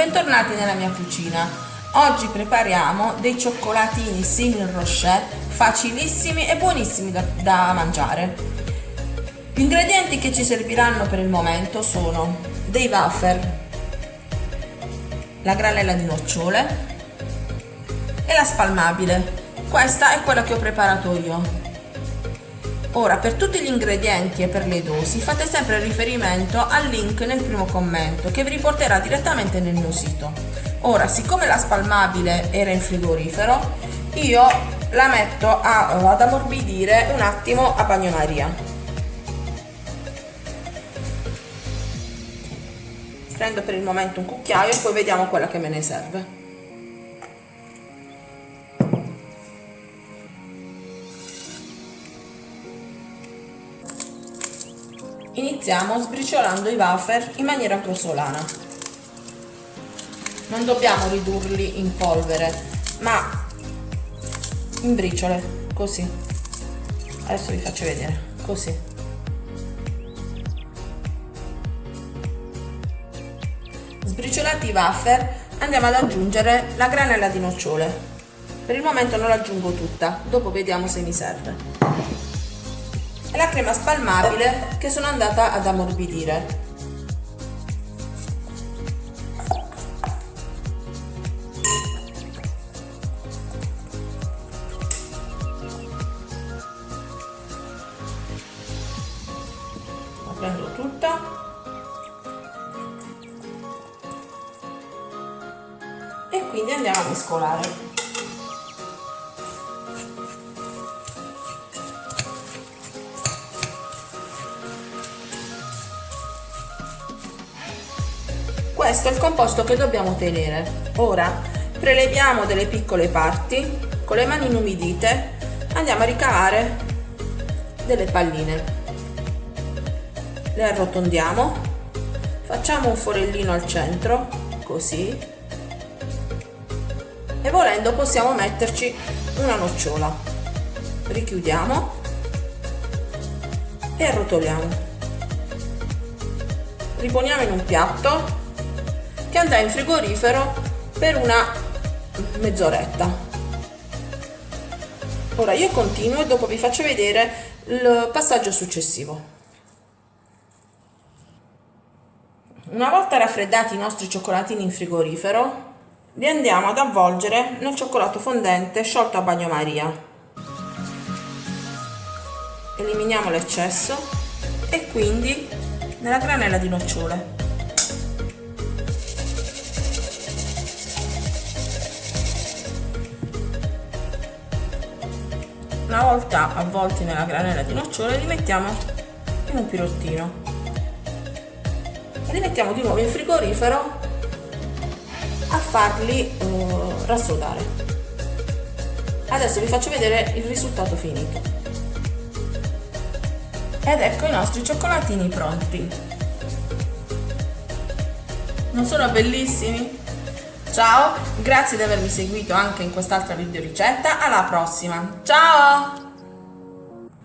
bentornati nella mia cucina. Oggi prepariamo dei cioccolatini simil rocher facilissimi e buonissimi da, da mangiare. Gli ingredienti che ci serviranno per il momento sono dei wafer, la granella di nocciole e la spalmabile. Questa è quella che ho preparato io. Ora, per tutti gli ingredienti e per le dosi fate sempre riferimento al link nel primo commento che vi riporterà direttamente nel mio sito. Ora, siccome la spalmabile era in frigorifero, io la metto a, ad ammorbidire un attimo a bagnomaria. Prendo per il momento un cucchiaio e poi vediamo quella che me ne serve. Iniziamo sbriciolando i wafer in maniera grossolana. Non dobbiamo ridurli in polvere, ma in briciole, così. Adesso vi faccio vedere, così. Sbriciolati i wafer, andiamo ad aggiungere la granella di nocciole. Per il momento non l'aggiungo tutta, dopo vediamo se mi serve la crema spalmabile che sono andata ad ammorbidire. Prendo tutta e quindi andiamo a mescolare. Questo è il composto che dobbiamo tenere. Ora preleviamo delle piccole parti con le mani inumidite andiamo a ricavare delle palline. Le arrotondiamo facciamo un forellino al centro così. E volendo possiamo metterci una nocciola. Richiudiamo e arrotoliamo. Riponiamo in un piatto che andrà in frigorifero per una mezz'oretta. Ora io continuo e dopo vi faccio vedere il passaggio successivo. Una volta raffreddati i nostri cioccolatini in frigorifero li andiamo ad avvolgere nel cioccolato fondente sciolto a bagnomaria. Eliminiamo l'eccesso e quindi nella granella di nocciole una volta avvolti nella granella di nocciole li mettiamo in un pirottino. Li mettiamo di nuovo in frigorifero a farli uh, rassodare. Adesso vi faccio vedere il risultato finito. Ed ecco i nostri cioccolatini pronti. Non sono bellissimi? Ciao, grazie di avermi seguito anche in quest'altra video ricetta, alla prossima, ciao!